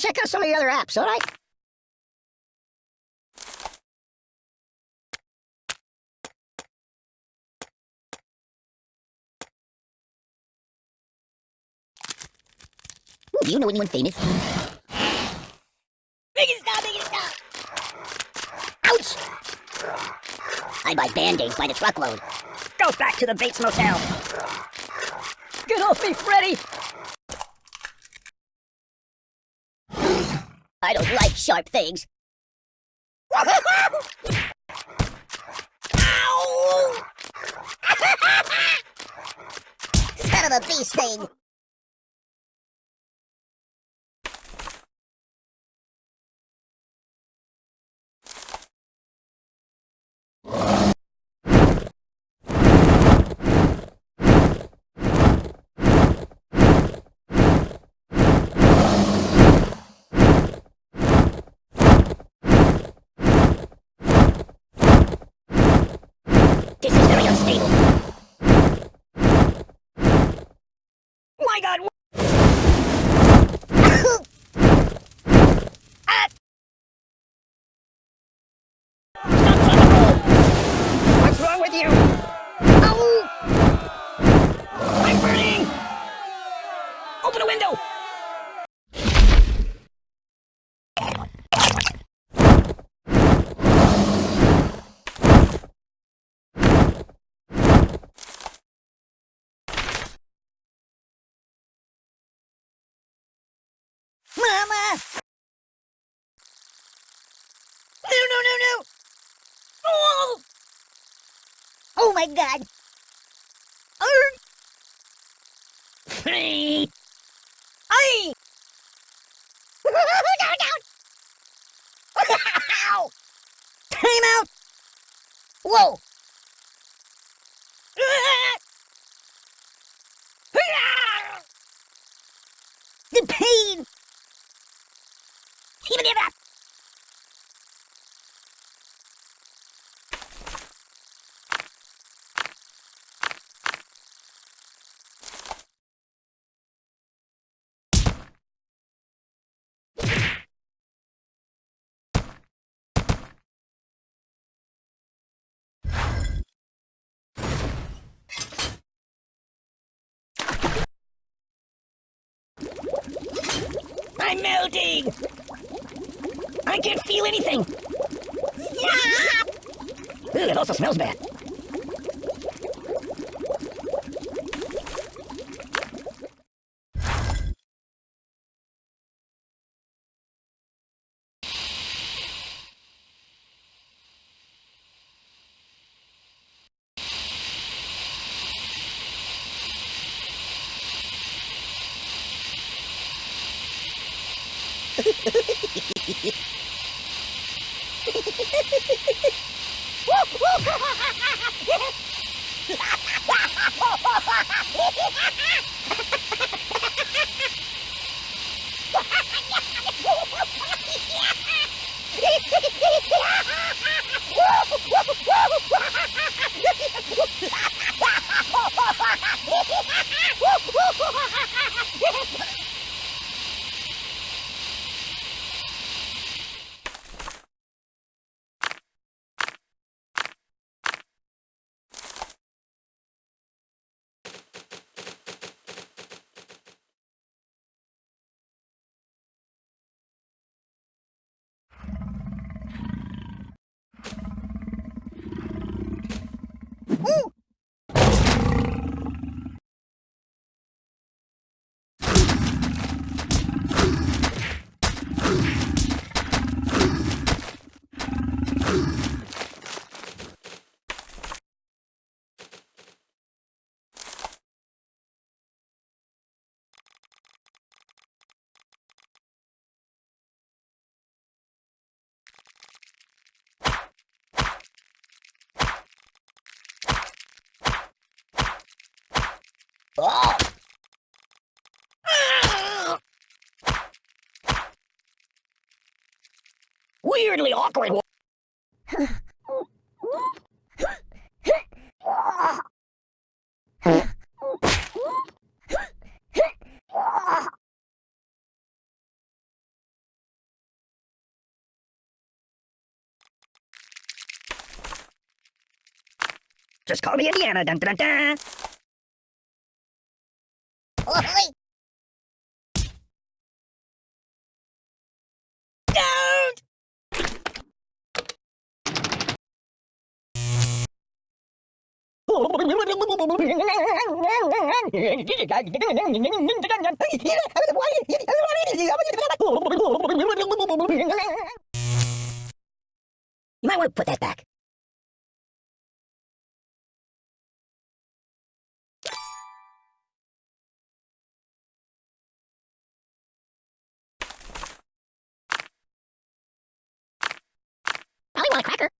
check out some of the other apps, alright? Do you know anyone famous? It stop, it stop! Ouch! I buy band-aids by the truckload. Go back to the Bates Motel! Get off me, Freddy! I don't like sharp things. Ow! Son of a bee sting! Is. My god! Ah! To roll! What's wrong with you? Ow! I'm burning! Open a window! Mama! No, no, no, no! Oh! Oh my god! Hey! Ay! down, down! Ow! Time out! Whoa! The pain! Even if that. I'm melting! I can't feel anything! Stop! Ooh, it also smells bad. Oh! weirdly awkward Just call me Indiana, dun dun dun! dun. You might want to put that back. Probably want a cracker.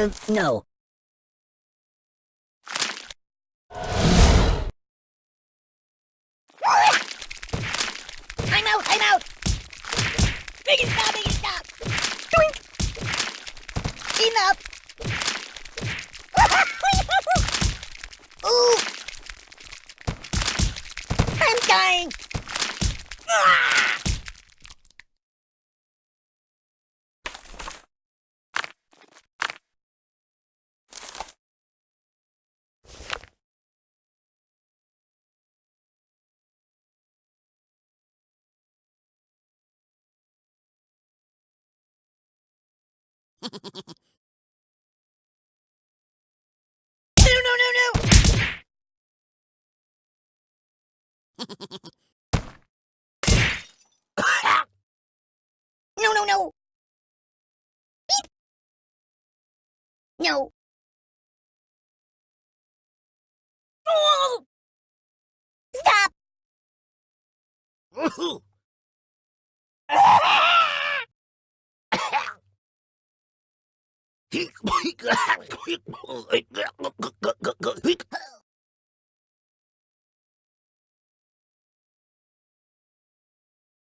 Uh, no. I'm out! I'm out! Make stop! Make stop! Doink! Enough! Ooh! I'm dying! Ah! No, no, no! Beep. No. Oh! Stop! He